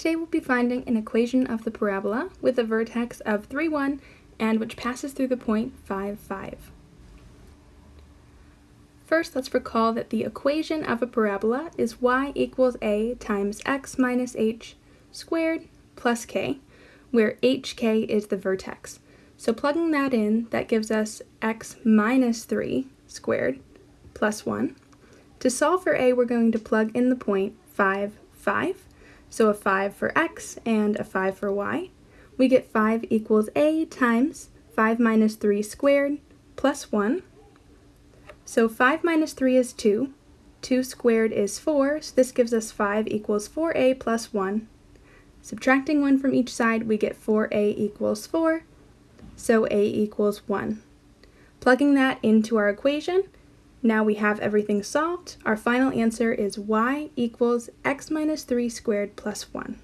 Today we'll be finding an equation of the parabola with a vertex of 3, 1 and which passes through the point 5, 5. First, let's recall that the equation of a parabola is y equals a times x minus h squared plus k, where hk is the vertex. So plugging that in, that gives us x minus 3 squared plus 1. To solve for a, we're going to plug in the point 5, 5, so a 5 for x and a 5 for y. We get 5 equals a times 5 minus 3 squared plus 1. So 5 minus 3 is 2. 2 squared is 4, so this gives us 5 equals 4a plus 1. Subtracting 1 from each side, we get 4a equals 4, so a equals 1. Plugging that into our equation, now we have everything solved. Our final answer is y equals x minus 3 squared plus 1.